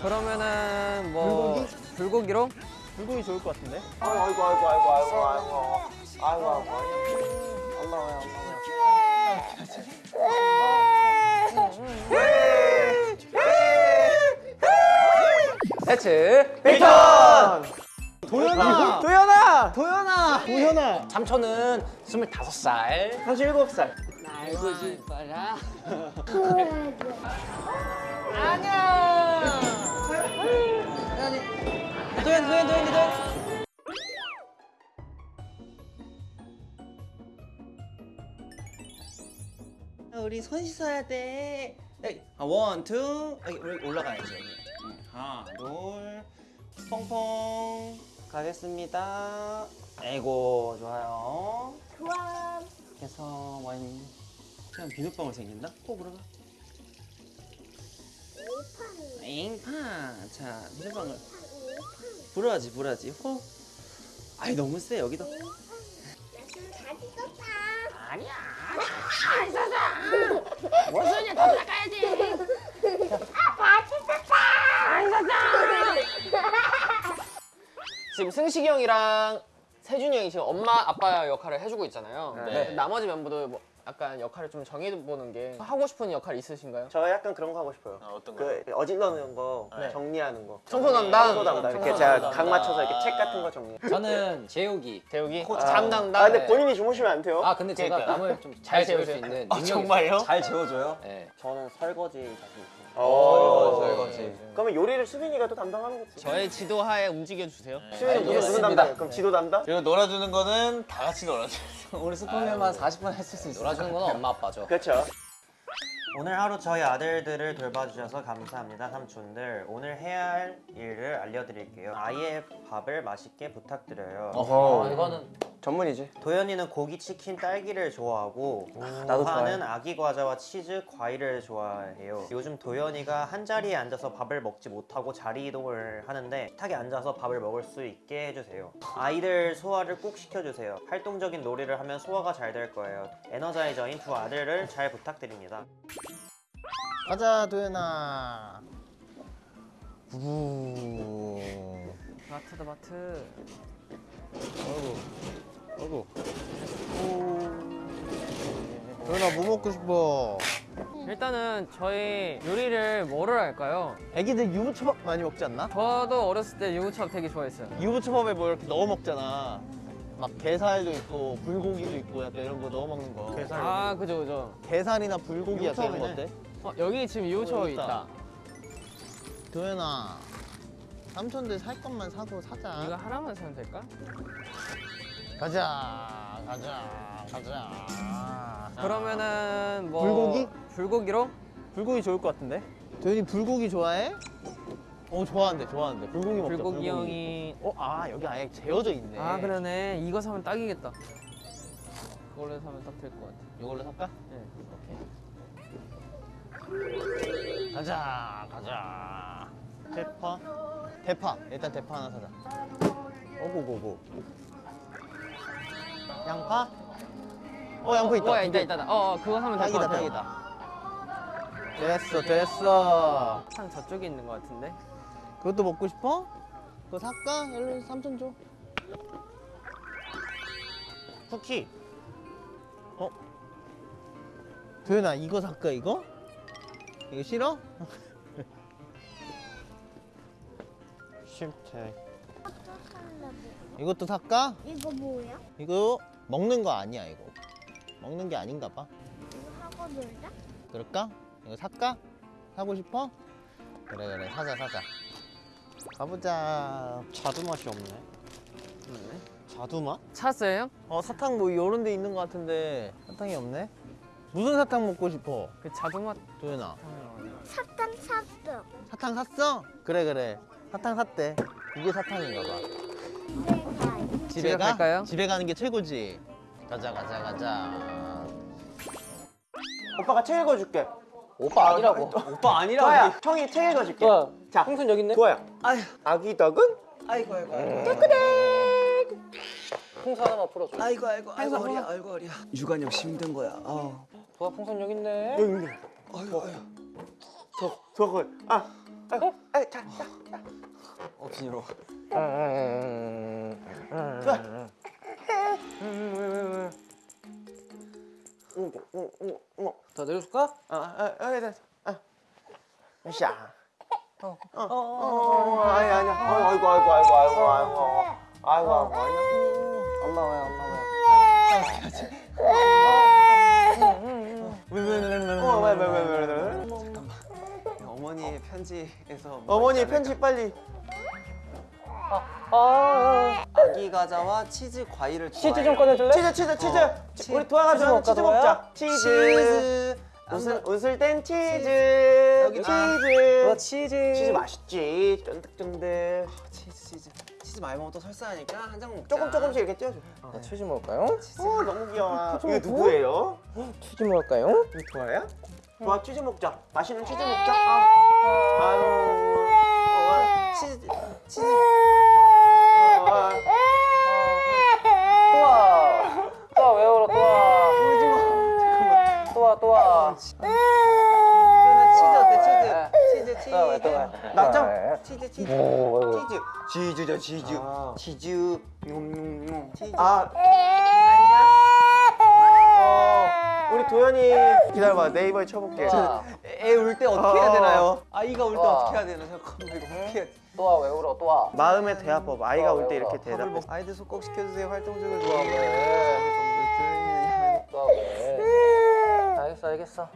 그러면은 뭐 불고기 로? 불고기 좋을 것 같은데? 아이고 아이고 아이고 아이고 아이고 아이고 아이고 아이고 올라와요 올라와요 세츠 빅턴 도현아! 도현아 도연아 도현아! 삼촌은 25살 37살 알고 싶어라 안녕 도연 도연 도연 도연 우리 손 씻어야 돼. 에이, 아, one, two. 올라가야지 여기. 응, 하나, 둘. 퐁퐁. 가겠습니다. 에고 좋아요. 좋아. 그래서 원. 그냥 비눗방울 생긴다? 꼭 들어가. 잉팡. 자, 비눗방울. 불어야지, 불어야지. 호. 아이 너무 세 여기다. 나좀 다시 썼다. 원순이 더 나가야지 아, 다시 썼다. 지금 승식이 형이랑 세준이 형이 지금 엄마 아빠 역할을 해주고 있잖아요. 네. 나머지 멤버들 뭐 약간 역할을 좀 정해보는 게 하고 싶은 역할 있으신가요? 저 약간 그런 거 하고 싶어요 어떤 그 어질러는 거 정리하는 거 청소 담당. 청소 담당 이렇게 제가 각 맞춰서 이렇게 책 같은 거 정리 저는 재욱이 대욱이 아, 잠 담당. 아 근데 본인이 주무시면 안 돼요 아 근데 제가 남을 좀 잘 재울 수 있는 능력이 정말요? 잘 재워줘요? 네. 저는 설거지 자신 있어요 어, 설거지. 그러면 요리를 수빈이가 또 담당하는 거지 저의 지도하에 움직여 주세요. 수빈이 무슨 무슨. 담당이에요? 그럼 지도 담당? 그리고 놀아주는 거는 다 같이 놀아줘. 우리 스포맨만 40분 했을 수 있어. 놀아주는 건 엄마 아빠죠 그렇죠 오늘 하루 저희 아들들을 돌봐주셔서 감사합니다 삼촌들 오늘 해야 할 일을 알려드릴게요 아이의 밥을 맛있게 부탁드려요 아, 이거는 전문이지 도현이는 고기, 치킨, 딸기를 좋아하고 나도 하는 아기 과자와 치즈, 과일을 좋아해요 요즘 도현이가 한 자리에 앉아서 밥을 먹지 못하고 자리 이동을 하는데 식탁에 앉아서 밥을 먹을 수 있게 해주세요 아이들 소화를 꼭 시켜주세요 활동적인 놀이를 하면 소화가 잘 될 거예요 에너자이저인 두 아들을 잘 부탁드립니다 가자 도현아. 우. 마트다 마트. 어구. 도현아 뭐 먹고 싶어? 일단은 저희 요리를 뭐를 할까요? 애기들 유부초밥 많이 먹지 않나? 저도 어렸을 때 유부초밥 되게 좋아했어요. 유부초밥에 뭐 이렇게 넣어 먹잖아. 막 게살도 있고 불고기도 있고 약간 이런 거 넣어 먹는 거. 게살. 아 그죠 그죠. 게살이나 불고기 약간 이런 거 어때? 어, 여기 지금 유부초밥 어, 있다. 있다. 도현아. 삼촌들 살 것만 사서 사자. 이거 하나만 사면 될까? 가자. 가자. 가자. 그러면은 뭐 불고기? 불고기로? 불고기 좋을 것 같은데? 도현이 불고기 좋아해? 어 좋아한대 좋아한대 불고기 먹자 불고기 형이 어? 아 여기 아예 재워져 있네 아 그러네 이거 사면 딱이겠다. 그걸로 사면 딱 될 것 같아. 이걸로 살까? 네. 오케이 가자 가자 대파? 대파 일단 대파 하나 사자 오고고고 양파? 어 양파 있다 어, 두 있다 개. 있다. 있다. 어, 어 그거 사면 될 것 같아. 딱이다 됐어 됐어 상 저쪽에 있는 것 같은데. 그것도 먹고 싶어? 그거 살까? 일로 삼촌 줘 쿠키 어? 도현아 이거 살까 이거? 이거 싫어? 싫대 이것도 살까? 이거 뭐야? 이거 먹는 거 아니야 이거 먹는 게 아닌가 봐 이거 하고 놀자? 그럴까? 이거 살까? 사고 싶어? 그래 그래 사자 사자 가보자 자두 맛이 없네 자두 맛? 찾았어요? 어 사탕 뭐 이런 데 있는 것 같은데 사탕이 없네 무슨 사탕 먹고 싶어? 그 자두 맛. 도현아 사탕 샀어. 사탕 샀어? 그래 그래 사탕 샀대 이게 사탕인가 봐 내가 집에 갈까요? 집에 가는 게 최고지 가자 가자 가자 오빠가 책 읽어줄게 오빠 아니라고 오빠 아니라고 도아야 형이 책 읽어줄게 도아, 자 풍선 여기 있네. 도아야 아기 덕은 아이고 아이고 풍선 하나만 풀어줘. 아이고 아이고 아이고 허리야 아이고 허리야. 육아 역시 힘든 거야. 어. 도아 풍선 여기 있네. 아이고 아이고. 저거 아아 아이고, 아이 자, 자, 자. 어, 비니로. 응응더 내려줄까? 아, 아, 아, 아, 아. 으쌰. 어, 어, 어, 아니, 아니. 아이고, 아이고, 아이고, 아이고, 아이고. 아이고, 아이고, 아이고. 엄마 왜, 엄마 왜. 왜, 왜, 왜, 왜, 왜, 왜. 어머니의 편지에서 어머니 편지 빨리. 아 기 과자와 치즈 과일을 치즈 좀 꺼내줄래? 치즈 치즈 치즈. 우리 도아 가자 치즈 먹자. 치즈. 치즈. 웃을 웃을 땐 치즈. 여기 치즈. 와 치즈. 치즈 맛있지. 쫀득쫀득. 치즈 치즈. 치즈 많이 또 설사하니까 한 장 먹자. 조금 조금씩 이렇게 띄워줘. 나 치즈 먹을까요? 어 너무 귀여워. 이거 누구예요? 치즈 먹을까요? 이거 도아야? 도아 치즈 먹자. 맛있는 치즈 먹자 또와 치즈 치즈 치즈 맞죠? 치즈 치즈 치즈 치즈죠 치즈 치즈 아 안녕 우리 도현이 기다려봐 네이버에 쳐볼게 도아. 애울 때 어떻게 해야 어. 되나요? 아이가 울때 와. 어떻게 해야 되나 잠깐만 이거 어떻게 해야 돼? 도아 왜 울어 도아? 마음의 대화법 아이가 올때 이렇게 대답해 먹 아이들 속꼭 시켜주세요 활동적으로 도아 왜? 도아 왜? 알겠어 알겠어.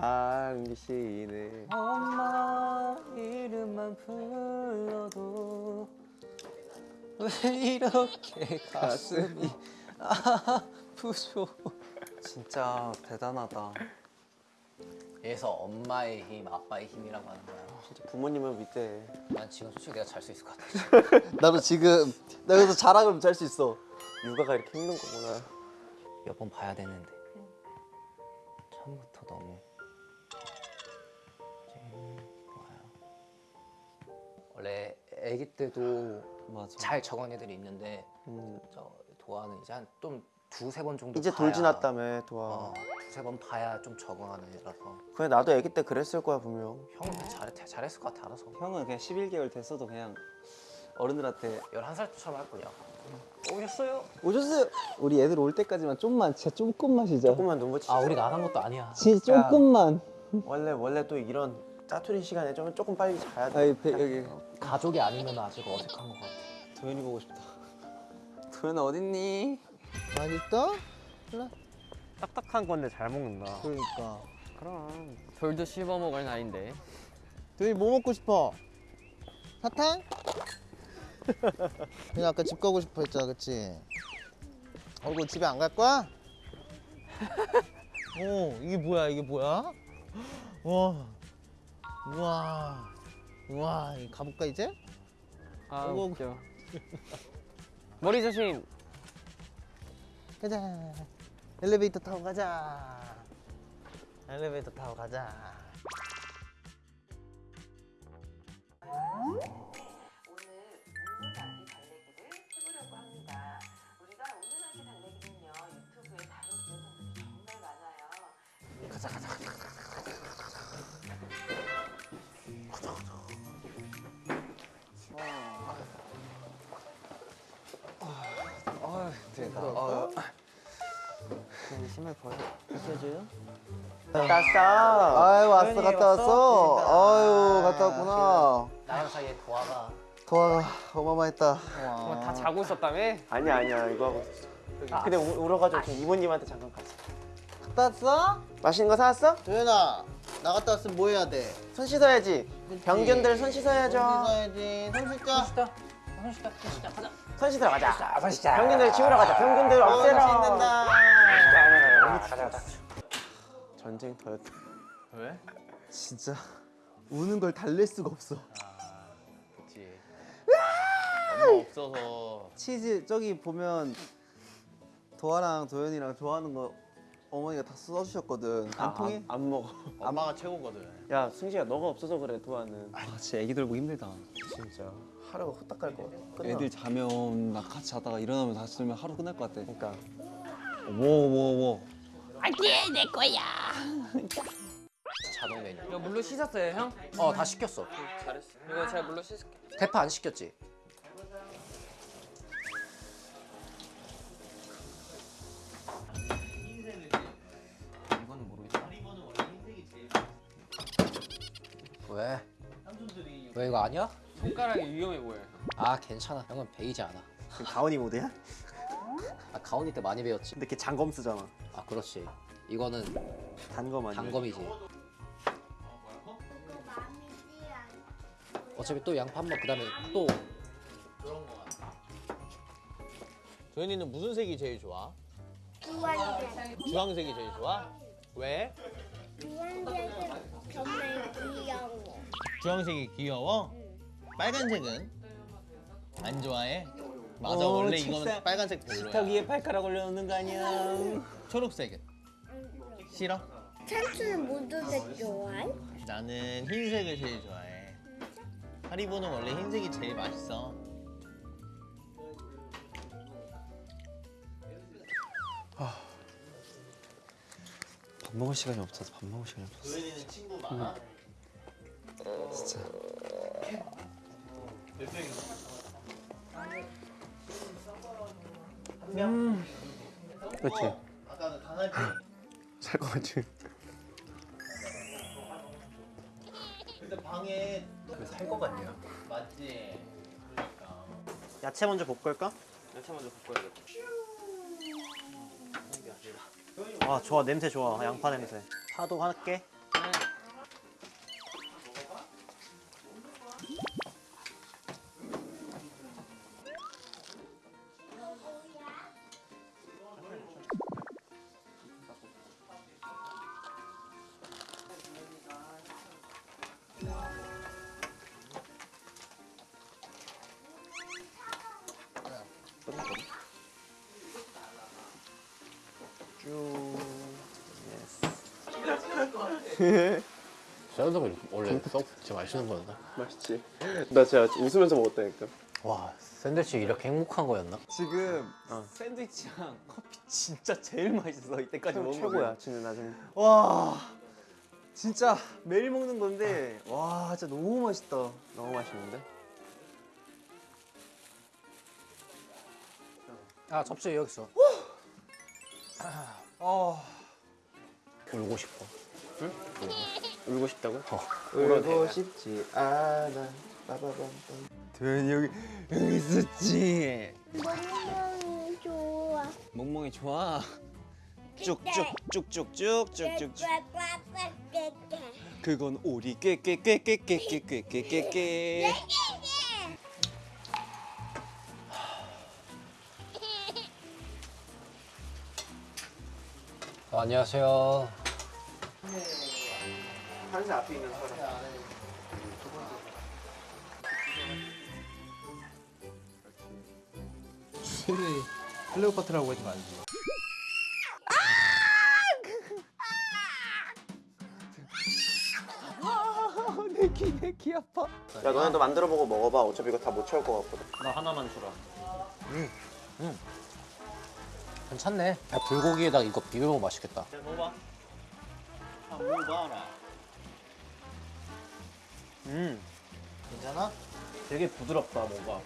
당신의 엄마 이름만 불러도 왜 이렇게 가슴이 아 프죠 진짜 대단하다 그래서 엄마의 힘, 아빠의 힘이라고 하는 거야. 진짜 부모님을 믿대 난 지금 솔직히 내가 잘 수 있을 것 같아. 나도 지금 나 여기서 자랑을 잘수 있어. 육아가 이렇게 힘든 거구나 몇 번 봐야 되는데 처음부터 너무. 원래 아기 때도 맞아 잘 적은 애들이 있는데 음, 저 도아는 이제 한 좀 두세 번 정도 이제 돌 지났다며 도아 어, 두세 번 봐야 좀 적응하는 애라서. 그래 나도 아기 때 그랬을 거야 분명. 형은 잘, 잘했을 것 같아 알아서. 형은 그냥 11개월 됐어도 그냥 어른들한테 11살 때처럼 할 거냐 오셨어요? 오셨어요. 우리 애들 올 때까지만 좀만 진짜 조금만 쉬자. 조금만 눈 붙이자. 아 우리 나간 것도 아니야. 진짜 조금만. 원래 원래 또 이런 짜투리 시간에 좀 조금 빨리 자야 돼. 아이 배, 여기. 가족이 아니면 아직 어색한 것 같아. 도현이 보고 싶다. 도현아 어딨니? 맛있어? 딱딱한 건데 잘 먹는다. 그러니까. 그럼 돌도 씹어 먹을 나이인데. 도현이 뭐 먹고 싶어? 사탕? 그냥 아까 집 가고 싶어 했잖아, 그치? 얼굴 집에 안 갈 거야? 어, 이게 뭐야, 이게 뭐야? 와, 우와, 우와, 이거 가볼까 이제? 아. 웃겨. 머리 조심. 가자. 엘리베이터 타고 가자. 엘리베이터 타고 가자. 가자 가자 많아요. 심할 거야 땄어 아유 왔어 갔다 왔어. 아유 갔다 왔구나. 나랑 사이에 도아가 도화가 어마어마했다. 정말 다 자고 있었다며? 아니야 아니야 이거 하고 있었어 근데 우- 울어가지고 지금 이모님한테 잠깐 갔어 갔다 왔어? 맛있는 거 사왔어? 도현아 나 갔다 왔으면 뭐 해야 돼? 손 씻어야지 병균들 손 씻어야죠 손 씻어야지. 손 씻자. 손 씻자 손 씻자 가자 손 씻으러 가자 손 씻자 병균들 지우러 가자 병균들 어, 없애러 손 씻는다. 가자 가자. 전쟁 터였다. 진짜 우는 걸 달랠 수가 없어. 그치. 엄마 없어서. 치즈 저기 보면 도아랑 도현이랑 좋아하는 거 어머니가 다 써주셨거든. 안 아, 통해? 안, 안 먹어. 엄마가 최고거든. 야 승식아 너가 없어서 그래 도아는. 아 진짜 애기 돌고 힘들다. 진짜. 하루가 후딱 갈 거. 끝나. 애들 자면 나 같이 자다가 일어나면 다시 들면 하루 끝날 것 같아. 그러니까 뭐뭐 뭐. 자동 메뉴. 이거 물로 씻었어요 형? 어 다 시켰어. 잘했어. 이거 제가 물로 씻을게. 대파 안 시켰지? 모르겠다. 왜? 왜 이거 아니야? 손가락이 위험해 보여요. 아 괜찮아. 형은 베이지 않아. 그 가온이 모드야? 아 가온이 때 많이 배웠지. 근데 걔 장검 쓰잖아. 아 그렇지. 이거는 단검 아니야? 단검이지. 어차피 또 양파 한 번 그 다음에 또 도현이는 무슨 색이 제일 좋아? 주황색. 주황색이 제일 좋아? 왜? 주황색은 정말 귀여워. 주황색이 귀여워? 빨간색은 안 좋아해? 맞아 어, 원래 책상- 이거는 빨간색 식탁 별로야. 위에 발가락 올려놓는 거 아니야? 초록색은 싫어? 찬스는 모두 다 좋아해? 나는 흰색을 제일 좋아해. 하리보는 원래 흰색이 제일 맛있어. 밥 먹을 시간이 없어서 밥 먹을 시간이 없었어. 도현이는 친구 많아? 진짜. 그렇지. 아까 그 강아지 살것 같지. 근데 방에 또살것 같냐? 맞지. 그러니까. 야채 먼저 볶을까? 야채 먼저 볶아야겠다. 아 좋아 냄새 좋아 양파 냄새. 파도 할게. 샐러드가 원래 썩 진짜 맛있는 거였나? 맛있지. 나 진짜 웃으면서 먹었다니까. 와 샌드위치 이렇게 행복한 거였나? 지금 샌드위치랑 커피 진짜 제일 맛있어 이때까지 먹은 거 최고야. 진짜 나 지금. 와 진짜 매일 먹는 건데 와 진짜 너무 맛있다. 너무 맛있는데? 아 접시 여기 있어. 아 울고 싶어. 울고 싶다고? 어. 울고 싶지 않아. 빠바밤. 도현이 여기 여기 있었지. 너무 좋아. 멍멍이 좋아. 쭉쭉쭉쭉쭉쭉쭉쭉. 그건 오리 꾀꾀꾀꾀꾀꾀꾀꾀꾀. 어, 안녕하세요. 한세 앞에 있는 사람. 클레오파트라고 하지 말지. 내 귀 내귀 아파. 야 너네 도 만들어 보고 먹어봐. 어차피 이거 다 못 채울 것 같거든. 나 하나만 주라. 괜찮네. 야, 불고기에다 이거 비벼 먹으면 맛있겠다. 먹어봐. 한번 봐라. 음 괜찮아? 되게 부드럽다 뭐가.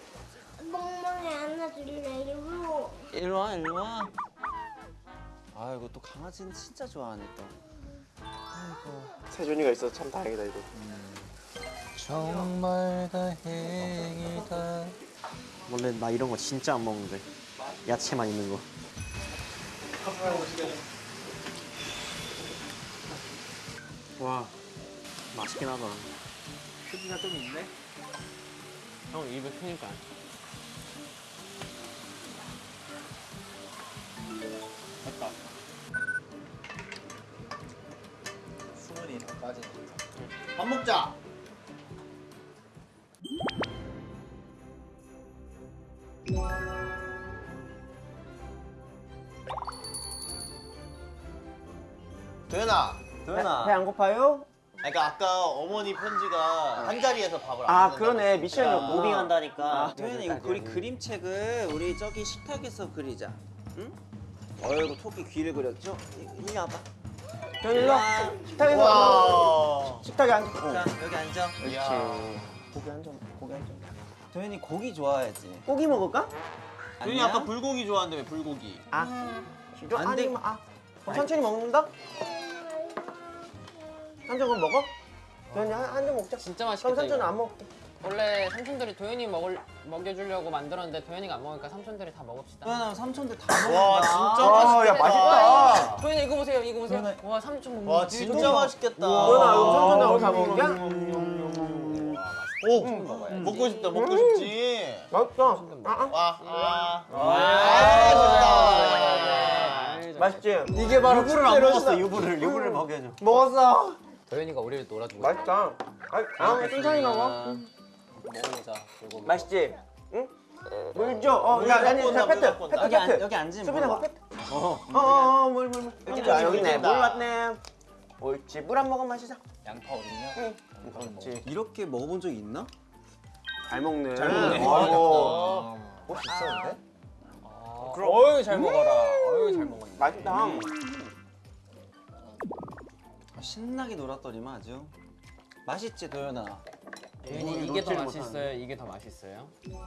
멍멍이 안아줄래 이거. 일로 와 일로 와. 아 이거 또 강아지는 진짜 좋아하네 또. 세준이가 있어서 참 다행이다 이거. 정말 다행이다. 원래 나 이런 거 진짜 안 먹는데. 야채만 있는 거. 와 맛있긴 하다. 크기가 좀 있네. 형 입에 크니까. 됐다. 수분이 다 빠지네. 밥 먹자. 현아. 배 안 고파요? 그러니까 아까 어머니 편지가 한 자리에서 밥을 안 아 그러네. 미션이 무빙 한다니까. 아, 도현이 이거 우리 그림책을 우리 저기 식탁에서 그리자. 응? 어이구 토끼 귀를 그렸죠? 이- 일리 와봐. 도현이 일로 와. 식탁에서 와. 식탁에 앉아. 자 여기 앉아. 그렇지. 고기 한 점, 고기 한 점. 도현이 고기 좋아하지. 고기 먹을까? 도현이 아까 불고기 좋아한다며 불고기. 아, 진짜 안 돼. 아니면 아. 그럼 천천히 먹는다? 한 점은 먹어? 도현이 한점 먹자. 진짜 그럼 맛있겠다 삼촌은 이거. 안 먹게. 원래 삼촌들이 도현이 먹을 먹여주려고 만들었는데 도현이가 안 먹으니까 삼촌들이 다 먹읍시다 도현아 삼촌들 다 먹는다. 와 진짜 와, 맛있겠다. 야 맛있다. 도현이 이거 보세요 이거 보세요 도현아. 와 삼촌 먹는 와거 진짜 맛있겠다. 도현아, 이거 삼촌 나오고 다 먹은 거야? 오 먹고 싶다 먹고 싶지. 맛있다. 아, 와 아. 아. 맛있지? 이게 바로 유부를 안 먹었어, 유부를 유부를 먹여줘. 먹었어. 도현이가 우리를 놀아주고 맛있다. 아, 아 천천히 먹어. 먹어보자 맛있지? 응? 물 줘. 어, 야, 아니, 무조건 페트, 페트, 나. 여기 안. 여기 앉으면 수빈아, 와. 페트. 어, 어, 어, 물, 물, 물. 여기 자, 여기 있네. 물 왔네. 옳지. 물 한 모금 마시자. 양파 어딨냐? 응. 옳지. 이렇게 먹어본 적 있나? 잘 먹네. 잘 먹네. 아이고. 혹시 있었는데? 그럼 어유 잘 먹어라 어유 잘 먹어 맛있다. 아, 신나게 놀았더니만 아주. 맛있지 도현아. 도현이 이게 더 맛있어요 이게 더 맛있어요 이거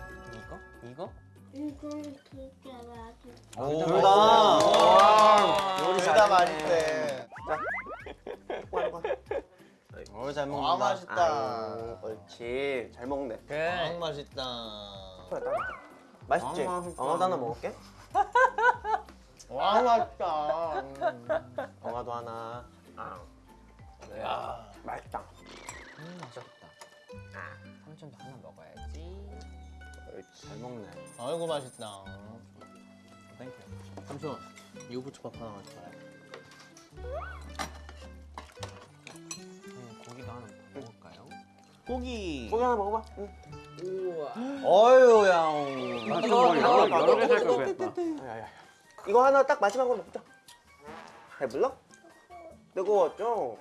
이거 이건 되게 맛있어. 오, 둘 다. 와, 요리 둘다 잘했네. 맛있대. 어, 잘아 먹는다. 맛있다. 아유, 옳지. 잘 먹네. 아 그래 맛있다. 맛있지? 아, 맛있다. 엉아도 하나 먹을게. 와 맛있다. 음. 엉아도 하나. 야. 맛있다. 음 맛있다 삼촌도 하나 먹어야지. 잘 먹네. 아이고 맛있다. Thank you. 삼촌 유부초밥 하나 가져와요. 음, 고기도 하나 더 먹을까요? 고기. 고기 하나 먹어봐. 응. 어유 야. 여러 여러 개살 거야. 야야야. 이거 하나 딱 마지막으로 먹자. 배불러? 뜨거웠죠?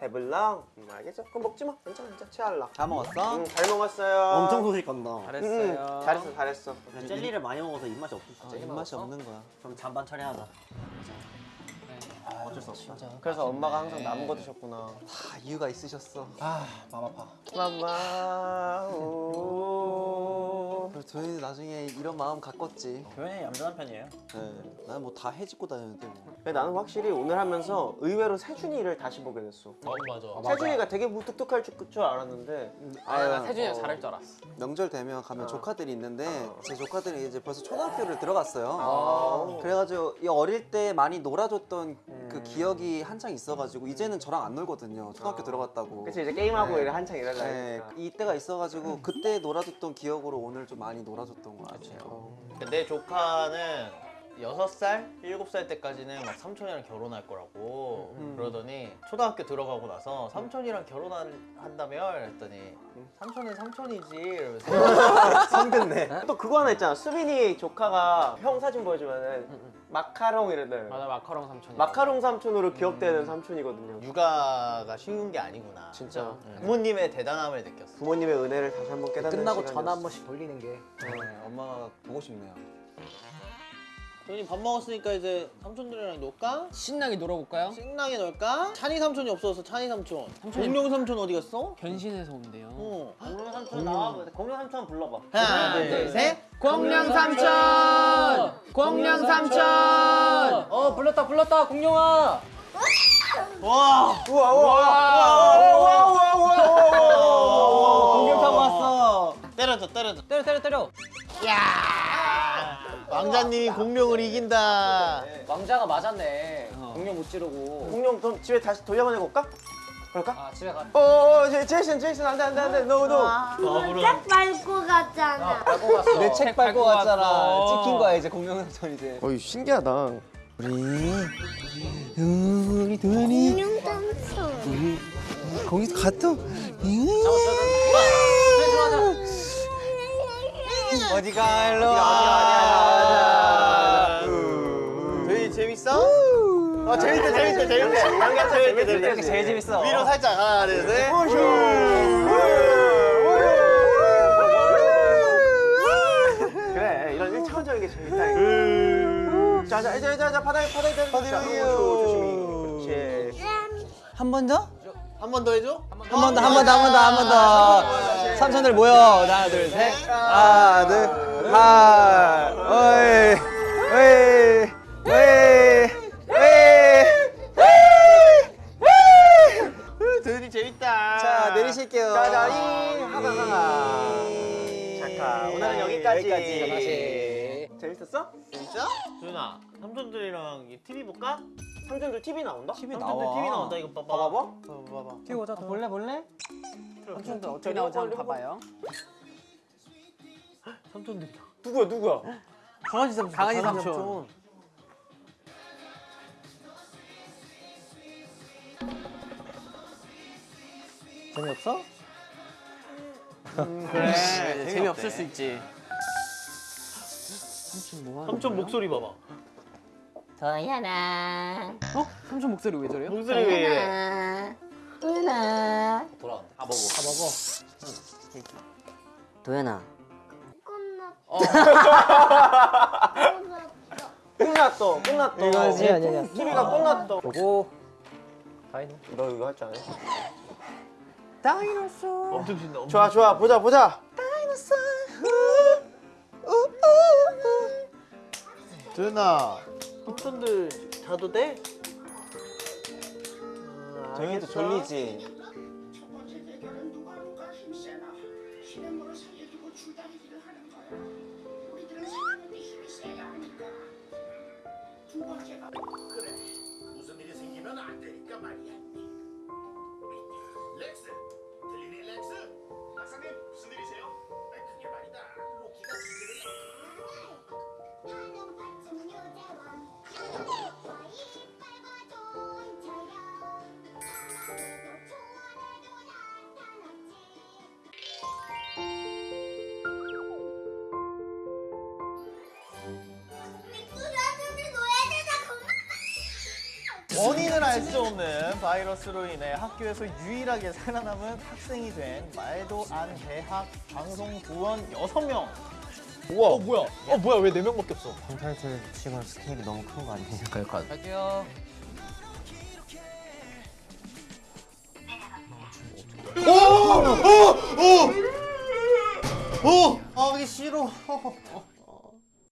배불러? 음, 알겠어. 그럼 먹지 마. 괜찮아, 괜찮아. 체할라. 다 먹었어? 응, 잘 먹었어요. 엄청 소식한다. 잘했어요 응, 잘했어, 잘했어. 젤리를 많이 먹어서 입맛이 없어. 아, 입맛이 없는 거야. 그럼 잔반 처리하자. 어쩔 수 없어 그래서 엄마가 항상 남은 거 드셨구나. 다 이유가 있으셨어. 아, 맘 아파. 마마. 오. 그리고 도현이 나중에 이런 마음 가꿨지. 도현이 얌전한 편이에요. 네. 나는 뭐 다 해집고 다녔는데 뭐. 근데 나는 확실히 오늘 하면서 의외로 세준이를 다시 보게 됐어. 어 맞아. 세준이가 되게 무뚝뚝할 줄, 줄 알았는데. 아니 나 아유, 세준이가 어. 잘할 줄 알았어 명절 되면 가면 어. 조카들이 있는데 제 조카들이 이제 벌써 초등학교를 들어갔어요. 아. 그래가지고 이 어릴 때 많이 놀아줬던 그 음. 기억이 한창 있어가지고 이제는 저랑 안 놀거든요. 초등학교 아. 들어갔다고. 그치 이제 게임하고 네. 한창 이러려 네, 하니까. 이때가 있어가지고 그때 놀아줬던 기억으로 오늘 좀 많이 놀아줬던 것 같아요. 어. 내 조카는 여섯 살, 일곱 살 때까지는 막 삼촌이랑 결혼할 거라고 음. 그러더니 초등학교 들어가고 나서 삼촌이랑 결혼한다며 그랬더니 삼촌은 삼촌이지 이러면서 성근네. 또 그거 하나 있잖아. 수빈이 조카가 형 사진 보여주면은 마카롱 이러더라고. 맞아 마카롱 삼촌 마카롱 삼촌으로 기억되는 삼촌이거든요. 육아가 쉬운 게 아니구나 진짜. 응. 부모님의 대단함을 느꼈어 부모님의 은혜를 다시 한번 깨닫는 끝나고 시간이었어. 전화 한 번씩 돌리는 게 네, 엄마가 보고 싶네요. 도현이 밥 먹었으니까 이제 삼촌들이랑 놀까? 신나게 놀아볼까요? 신나게 놀까? 찬이 삼촌이 없어서 찬이 삼촌 삼촌이- 공룡 삼촌 어디 갔어? 변신해서 온대요 어. 공룡 삼촌 나와. 공룡 삼촌 불러봐. 하나 둘셋 공룡 삼촌! 공룡 삼촌! 어 불렀다 불렀다 공룡아! 와! 우와 우와 우와 우와 우와 우와 우와 공룡 타고 왔어 때려줘 때려줘 때려 때려 때려! 왕자님이 공룡을 이긴다 왕자가 맞았네 공룡 못 지르고 공룡 그럼 집에 다시 돌려보내고 올까? 그럴까? 아 집에 가 어어 제- 제이슨 제이슨 안돼 안돼 안돼 no no. 짝 밟고 갔잖아. 밟고 갔어 내 책 밟고 갔잖아. 찍힌 거야 이제 공룡삼촌 이제. 어이 신기하다. 우리 도현이 공룡 삼촌. 거기 갔어. 어디가 일로 와. 도현이 재밌어? 어 재밌다 재밌다 재밌다. 재밌게 재밌게 이렇게 제일 재밌어. 위로 살짝 하나 둘 셋. 그래 이런 일차원적인 게 재밌다 자자 이제 이제 바닥에 바닥에 바닥에 조심히 그렇지 한 번 더? 한 번 더 해줘. 한 번 더, 한 번 더, 한 번 더, 한 번 더. 삼촌들 모여. 하나, 둘, 셋. 하나, 둘, 하나, 어이, 어이, 어이, 어이, 도현이 재밌다. 자, 내리실게요. 자자 이 하나 하나 잠깐 오늘은 여기까지. 재밌었어? 진짜? 도현아 삼촌들이랑 이 TV 볼까? 삼촌들 TV 나온다? TV 삼촌들 나와. TV 나온다 이거 봐봐. 봐봐 봐봐 봐봐. TV 보자. 볼래, 볼래? 삼촌들 어떻게 나오지 한번 봐봐요. 삼촌들이다. 누구야 누구야 강아지 삼촌. 강아지 삼촌. 재미없어? 그래. 재미없을 수 있지. 삼촌 목소리 봐봐. 도연아 어? 삼촌 목소리 왜 저래요? 목소리 왜 이래? 도연아 돌아간다. 아, 먹어. 아, 먹어. 도연아 끝났어 끝났어 이거지, 아니야. TV가 끝났어 요거 다이노. 너 이거 할 줄 아네 엄청 신나. 엄청 좋아 좋아 보자 보자 도 현아. 삼촌들 자도 돼? 정현이도 졸리지? 원인을 알 수 없는 바이러스로 인해 학교에서 유일하게 살아남은 학생이 된 말도 안 대학 방송 부원 6명. 우와. 어 뭐야? 어 뭐야? 왜 4명밖에 없어? 타이틀 치고는 스케일이 너무 큰 거 아니에요? 갈게요. 오! 오! 오! 하기 싫어.